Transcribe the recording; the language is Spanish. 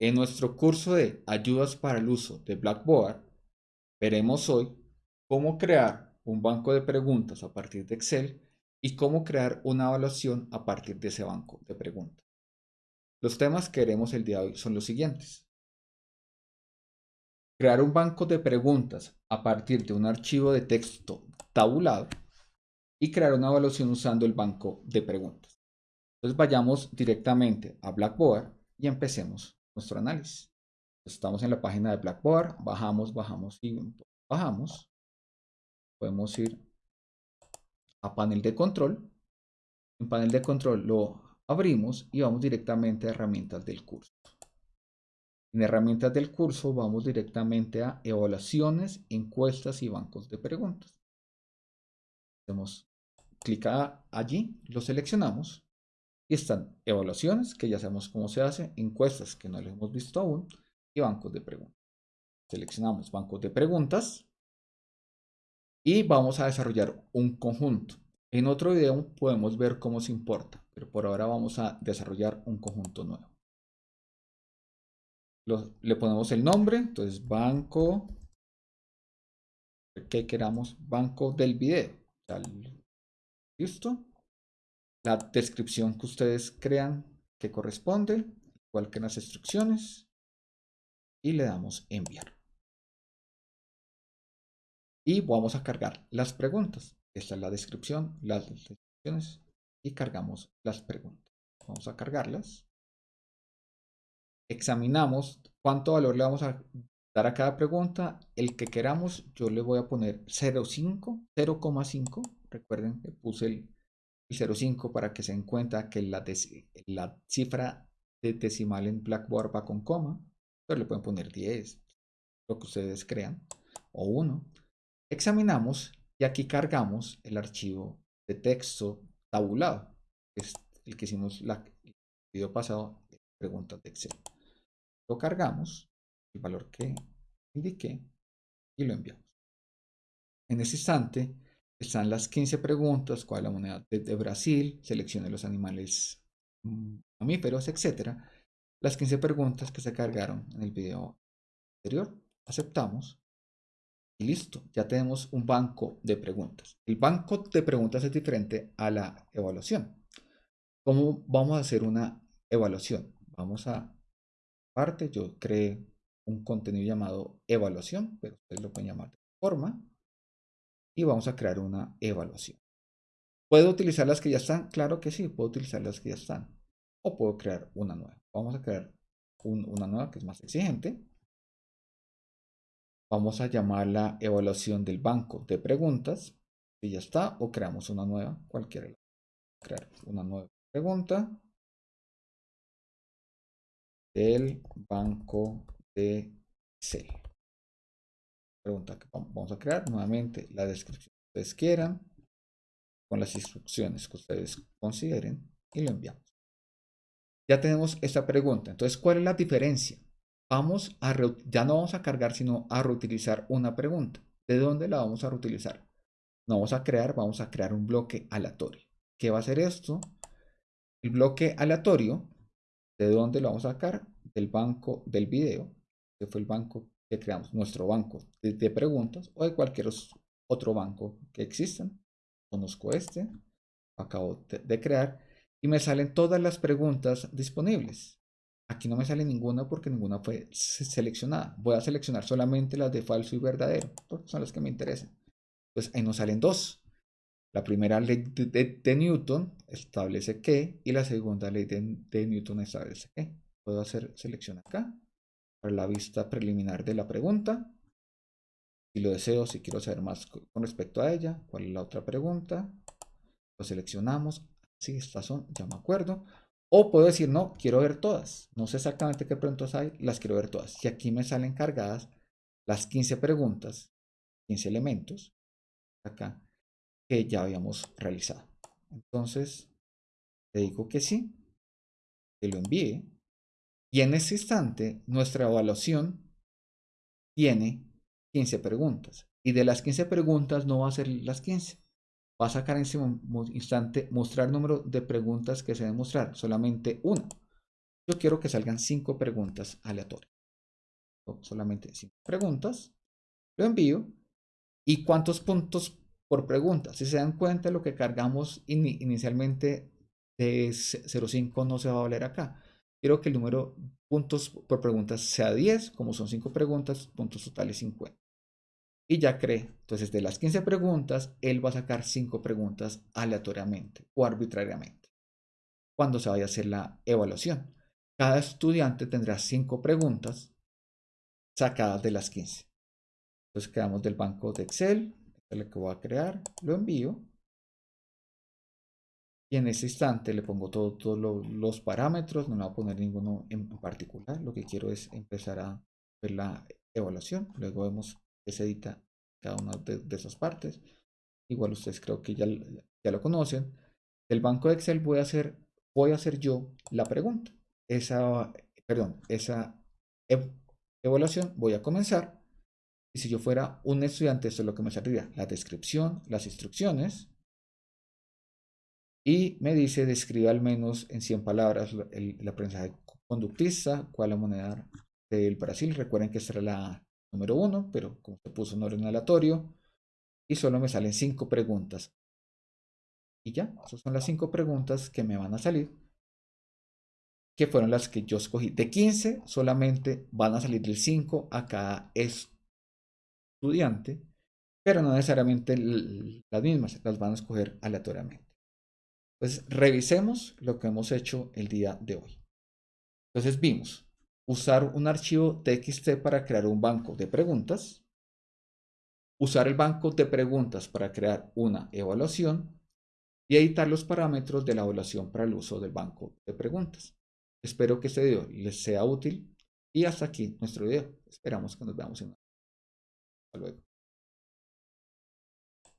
En nuestro curso de ayudas para el uso de Blackboard, veremos hoy cómo crear un banco de preguntas a partir de Excel y cómo crear una evaluación a partir de ese banco de preguntas. Los temas que veremos el día de hoy son los siguientes. Crear un banco de preguntas a partir de un archivo de texto tabulado y crear una evaluación usando el banco de preguntas. Entonces vayamos directamente a Blackboard y empecemos nuestro análisis. Estamos en la página de Blackboard, bajamos, bajamos y bajamos. Podemos ir a panel de control. En panel de control lo abrimos y vamos directamente a herramientas del curso. En herramientas del curso vamos directamente a evaluaciones, encuestas y bancos de preguntas. Hacemos clic allí, lo seleccionamos y están evaluaciones, que ya sabemos cómo se hace, encuestas, que no lo hemos visto aún, y bancos de preguntas. Seleccionamos bancos de preguntas y vamos a desarrollar un conjunto. En otro video podemos ver cómo se importa, pero por ahora vamos a desarrollar un conjunto nuevo. le ponemos el nombre, entonces banco, que queramos, banco del video. ¿Listo? La descripción que ustedes crean que corresponde, igual que en las instrucciones, y le damos enviar. Y vamos a cargar las preguntas. Esta es la descripción, las descripciones, y cargamos las preguntas. Vamos a cargarlas. Examinamos cuánto valor le vamos a dar a cada pregunta. El que queramos, yo le voy a poner 0,5, 0,5. Recuerden que puse el 0,5 para que se den cuenta que la, cifra de decimal en Blackboard va con coma, pero le pueden poner 10, lo que ustedes crean, o 1. Examinamos y aquí cargamos el archivo de texto tabulado, que es el que hicimos la, el video pasado preguntas de Excel. Lo cargamos, el valor que indiqué, y lo enviamos. En ese instante, están las 15 preguntas, cuál es la moneda de, Brasil, seleccione los animales mm, mamíferos, etc. Las 15 preguntas que se cargaron en el video anterior. Aceptamos. Y listo, ya tenemos un banco de preguntas. El banco de preguntas es diferente a la evaluación. ¿Cómo vamos a hacer una evaluación? Vamos a parte, yo creé un contenido llamado evaluación, pero ustedes lo pueden llamar de forma y vamos a crear una evaluación. ¿Puedo utilizar las que ya están? Claro que sí, puedo utilizar las que ya están. O puedo crear una nueva. Vamos a crear una nueva que es más exigente. Vamos a llamar la evaluación del banco de preguntas. Y ya está. O creamos una nueva, cualquiera. Crear una nueva pregunta del banco de C pregunta que vamos a crear. Nuevamente la descripción que ustedes quieran, con las instrucciones que ustedes consideren y lo enviamos. Ya tenemos esta pregunta. Entonces, ¿cuál es la diferencia? Vamos a ya no vamos a cargar, sino a reutilizar una pregunta. ¿De dónde la vamos a reutilizar? No vamos a crear, vamos a crear un bloque aleatorio. ¿Qué va a hacer esto? El bloque aleatorio, ¿de dónde lo vamos a sacar? Del banco del video, que fue el banco que creamos nuestro banco de, preguntas o de cualquier otro banco que existan. Conozco este, acabo de, crear y me salen todas las preguntas disponibles. Aquí no me sale ninguna porque ninguna fue seleccionada. Voy a seleccionar solamente las de falso y verdadero, porque son las que me interesan. Entonces ahí nos salen dos. La primera ley de, Newton establece que y la segunda ley de, de Newton establece que. Puedo hacer selección acá la vista preliminar de la pregunta. Si lo deseo, si quiero saber más con respecto a ella, cuál es la otra pregunta, lo seleccionamos. Si estas son, ya me acuerdo. O puedo decir, no, quiero ver todas. No sé exactamente qué preguntas hay, las quiero ver todas. Y aquí me salen cargadas las 15 preguntas, 15 elementos, acá, que ya habíamos realizado. Entonces, le digo que sí, que lo envíe. Y en ese instante, nuestra evaluación tiene 15 preguntas. Y de las 15 preguntas no va a ser las 15. Va a sacar en ese instante mostrar número de preguntas que se deben mostrar. Solamente una. yo quiero que salgan cinco preguntas aleatorias. Solamente cinco preguntas. Lo envío. ¿Y cuántos puntos por pregunta? Si se dan cuenta, lo que cargamos inicialmente de 0.5 no se va a valer acá. Quiero que el número puntos por preguntas sea 10, como son 5 preguntas, puntos totales 50. Y ya cree, entonces de las 15 preguntas, él va a sacar 5 preguntas aleatoriamente o arbitrariamente. Cuando se vaya a hacer la evaluación, cada estudiante tendrá 5 preguntas sacadas de las 15. Entonces quedamos del banco de Excel, este es lo que voy a crear, lo envío y en ese instante le pongo todos los parámetros, no le voy a poner ninguno en particular. Lo que quiero es empezar a ver la evaluación. Luego vemos que se edita cada una de, esas partes. Igual ustedes creo que ya, ya lo conocen. Del banco de Excel voy a hacer, voy a hacer yo la pregunta. Esa, perdón, esa evaluación voy a comenzar. Y si yo fuera un estudiante, esto es lo que me saldría. La descripción, las instrucciones, y me dice, describe al menos en 100 palabras el, aprendizaje conductista, cuál la moneda del Brasil. Recuerden que esta era la número uno, pero como se puso en orden aleatorio, y solo me salen cinco preguntas. Y ya, esas son las cinco preguntas que me van a salir, que fueron las que yo escogí. De 15, solamente van a salir del 5 a cada estudiante, pero no necesariamente las mismas, las van a escoger aleatoriamente. Entonces, revisemos lo que hemos hecho el día de hoy. Entonces, vimos usar un archivo TXT para crear un banco de preguntas, usar el banco de preguntas para crear una evaluación y editar los parámetros de la evaluación para el uso del banco de preguntas. Espero que este video les sea útil y hasta aquí nuestro video. Esperamos que nos veamos en Hasta luego.